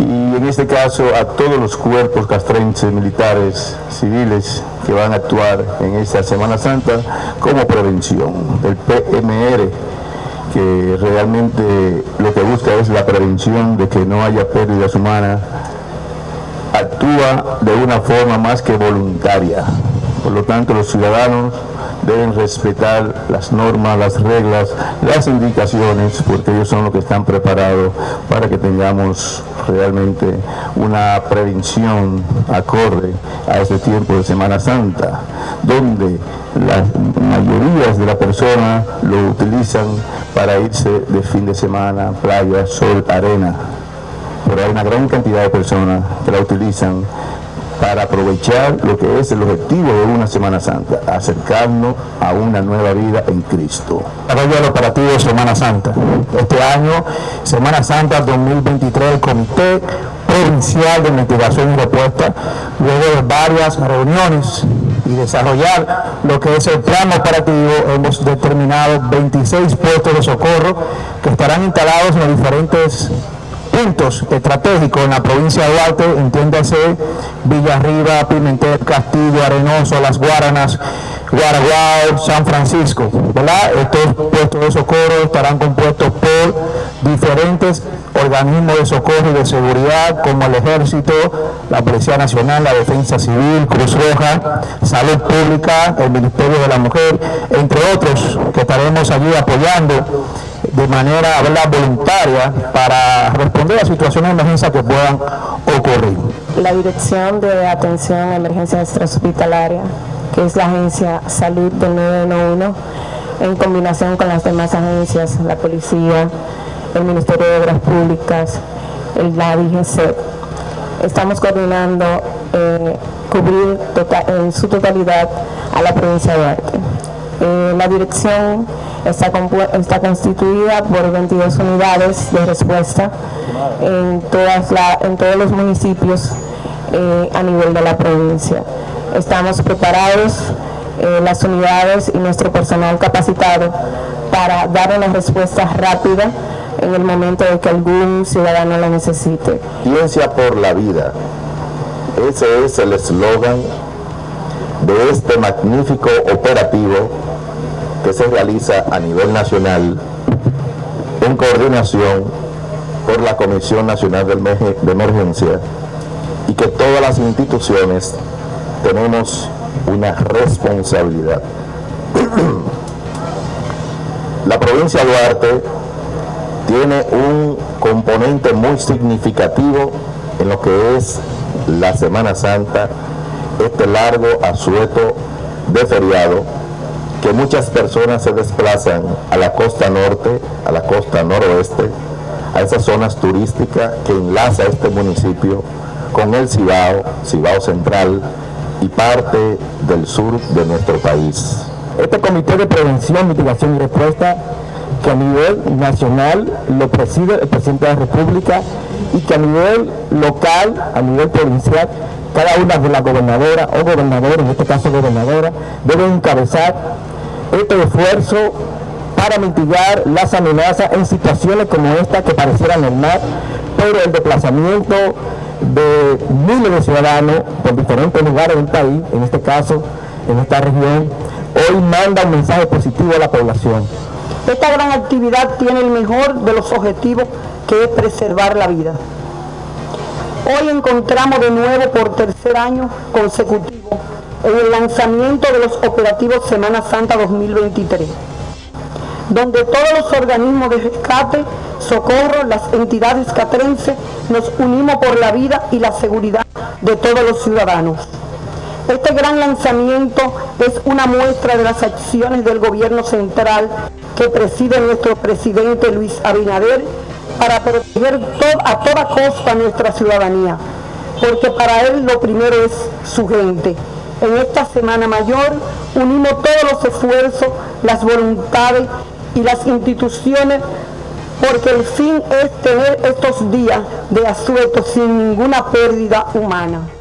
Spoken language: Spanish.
y en este caso a todos los cuerpos castrenses, militares, civiles que van a actuar en esta Semana Santa como prevención. El PMR que realmente lo que busca es la prevención de que no haya pérdidas humanas, actúa de una forma más que voluntaria. Por lo tanto, los ciudadanos deben respetar las normas, las reglas, las indicaciones, porque ellos son los que están preparados para que tengamos realmente una prevención acorde a este tiempo de Semana Santa, donde las mayorías de las personas lo utilizan para irse de fin de semana, playa, sol, arena, pero hay una gran cantidad de personas que la utilizan para aprovechar lo que es el objetivo de una Semana Santa, acercarnos a una nueva vida en Cristo. Desarrollo del operativo Semana Santa. Este año, Semana Santa 2023, el Comité Provincial de Investigación y Respuesta, luego de varias reuniones y desarrollar lo que es el plan operativo, hemos determinado 26 puestos de socorro que estarán instalados en los diferentes puntos estratégicos en la provincia de Duarte, entiéndase Villarriba, Pimentel, Castillo, Arenoso, Las Guaranas, Guaraguao, San Francisco, ¿verdad? Estos puestos de socorro estarán compuestos por diferentes organismos de socorro y de seguridad como el Ejército, la Policía Nacional, la Defensa Civil, Cruz Roja, Salud Pública, el Ministerio de la Mujer, entre otros que estaremos allí apoyando de manera voluntaria para responder a situaciones de emergencia que puedan ocurrir. La Dirección de Atención a Emergencias Extrahospitalaria, que es la Agencia Salud del 911, en combinación con las demás agencias, la Policía, el Ministerio de Obras Públicas, el, la DGC, estamos coordinando eh, cubrir tota-, en su totalidad a la provincia de Duarte. Eh, la dirección está, constituida por 22 unidades de respuesta en, todas en todos los municipios eh, a nivel de la provincia. Estamos preparados, eh, las unidades y nuestro personal capacitado para dar una respuesta rápida en el momento de que algún ciudadano la necesite. Ciencia por la vida. Ese es el eslogan de este magnífico operativo se realiza a nivel nacional en coordinación por la Comisión Nacional de Emergencia y que todas las instituciones tenemos una responsabilidad. la provincia de Duarte tiene un componente muy significativo en lo que es la Semana Santa, este largo asueto de feriado que muchas personas se desplazan a la costa norte, a la costa noroeste, a esas zonas turísticas que enlaza este municipio con el Cibao, Cibao Central y parte del sur de nuestro país. Este Comité de Prevención, Mitigación y Respuesta que a nivel nacional lo preside el Presidente de la República y que a nivel local, a nivel provincial, cada una de las gobernadoras o gobernadores, en este caso gobernadora, deben encabezar este esfuerzo para mitigar las amenazas en situaciones como esta que parecieran normal, pero el desplazamiento de miles de ciudadanos por diferentes lugares del país, en este caso, en esta región, hoy manda un mensaje positivo a la población. Esta gran actividad tiene el mejor de los objetivos que es preservar la vida. Hoy encontramos de nuevo por tercer año consecutivo en el lanzamiento de los operativos Semana Santa 2023, donde todos los organismos de rescate, socorro, las entidades catrenses nos unimos por la vida y la seguridad de todos los ciudadanos. Este gran lanzamiento es una muestra de las acciones del gobierno central que preside nuestro presidente Luis Abinader para proteger a toda costa nuestra ciudadanía, porque para él lo primero es su gente en esta Semana Mayor unimos todos los esfuerzos, las voluntades y las instituciones porque el fin es tener estos días de asueto sin ninguna pérdida humana.